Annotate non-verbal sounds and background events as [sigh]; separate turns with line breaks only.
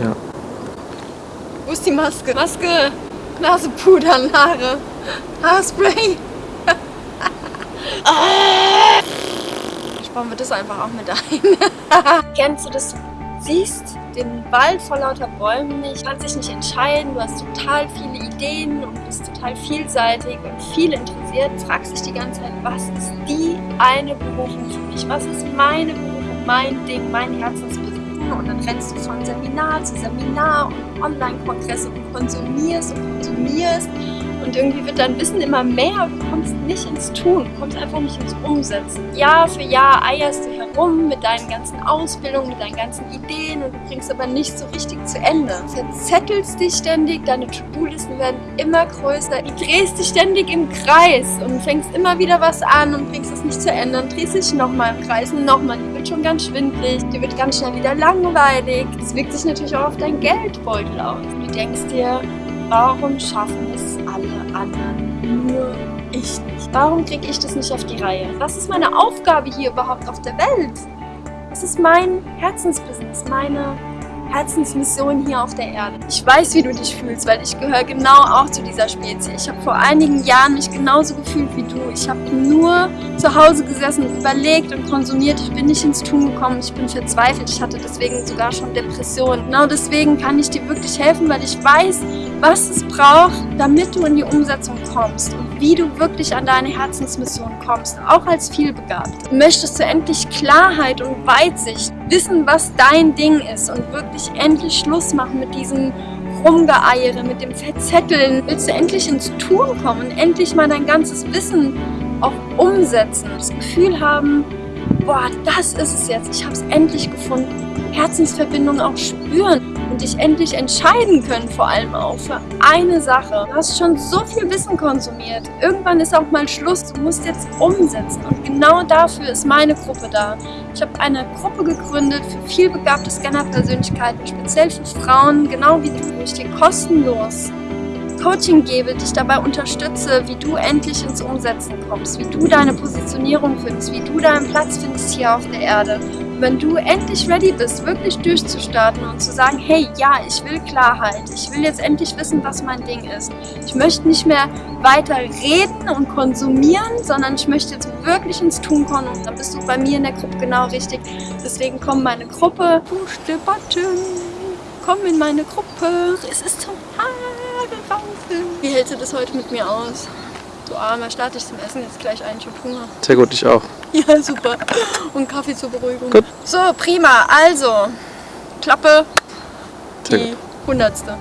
Ja.
Wo ist die Maske? Maske, Nasepuder, Haare, Haarspray. Sparen wir das einfach auch mit ein. [laughs] Kennst du das? Du siehst den Wald vor lauter Bäumen nicht, kannst dich nicht entscheiden, du hast total viele Ideen und bist total vielseitig und viel interessiert, fragst dich die ganze Zeit, was ist die eine Berufung für mich? Was ist meine Berufung, mein Ding, mein Und dann rennst du von Seminar zu Seminar und Online-Kongresse und konsumierst und konsumierst und irgendwie wird dein Wissen immer mehr und du kommst nicht ins Tun, kommst einfach nicht ins Umsetzen. Jahr für Jahr eierst du herum mit deinen ganzen Ausbildungen, mit deinen ganzen Ideen und du bringst aber nicht so richtig zu Ende. Du verzettelst dich ständig, deine To-Do-Listen werden immer größer, du drehst dich ständig im Kreis und fängst immer wieder was an und bringst es nicht zu Ende und drehst dich nochmal im Kreis und nochmal. Dir wird schon ganz schwindlig, dir wird ganz schnell wieder langweilig. Das wirkt sich natürlich auch auf deinen Geldbeutel aus. Du denkst dir, warum schaffen es anderen, nur ich nicht? Warum kriege ich das nicht auf die Reihe? Was ist meine Aufgabe hier überhaupt auf der Welt? Das ist mein Herzensbusiness, meine Herzensmission hier auf der Erde. Ich weiß, wie du dich fühlst, weil ich gehöre genau auch zu dieser Spezies. Ich habe vor einigen Jahren mich genauso gefühlt wie du. Ich habe nur zu Hause gesessen, überlegt und konsumiert. Ich bin nicht ins Tun gekommen. Ich bin verzweifelt. Ich hatte deswegen sogar schon Depressionen. Genau deswegen kann ich dir wirklich helfen, weil ich weiß, was es braucht, damit du in die Umsetzung kommst und wie du wirklich an deine Herzensmission kommst, auch als vielbegabt. Möchtest du endlich Klarheit und Weitsicht, wissen, was dein Ding ist und wirklich endlich Schluss machen mit diesem Rumgeeiere, mit dem Verzetteln. Willst du endlich ins Tun kommen und endlich mal dein ganzes Wissen auch umsetzen. Das Gefühl haben, boah, das ist es jetzt, ich habe es endlich gefunden. Herzensverbindung auch spüren dich endlich entscheiden können, vor allem auch für eine Sache. Du hast schon so viel Wissen konsumiert. Irgendwann ist auch mal Schluss. Du musst jetzt umsetzen. Und genau dafür ist meine Gruppe da. Ich habe eine Gruppe gegründet für vielbegabte Scanner-Persönlichkeiten, speziell für Frauen, genau wie du, wo ich dir kostenlos Coaching gebe, dich dabei unterstütze, wie du endlich ins Umsetzen kommst, wie du deine Positionierung findest, wie du deinen Platz findest hier auf der Erde wenn du endlich ready bist, wirklich durchzustarten und zu sagen, hey, ja, ich will Klarheit, ich will jetzt endlich wissen, was mein Ding ist. Ich möchte nicht mehr weiter reden und konsumieren, sondern ich möchte jetzt wirklich ins Tun kommen und dann bist du bei mir in der Gruppe genau richtig. Deswegen komm meine Gruppe, push the button, komm in meine Gruppe, es ist zum Haare. Wie hältst du das heute mit mir aus? Du armer, starte ich zum Essen jetzt gleich ein, ich hab Hunger. [laughs]
Sehr gut, ich auch.
Ja, super. Und Kaffee zur Beruhigung. Gut. So, prima. Also, Klappe, die hundertste.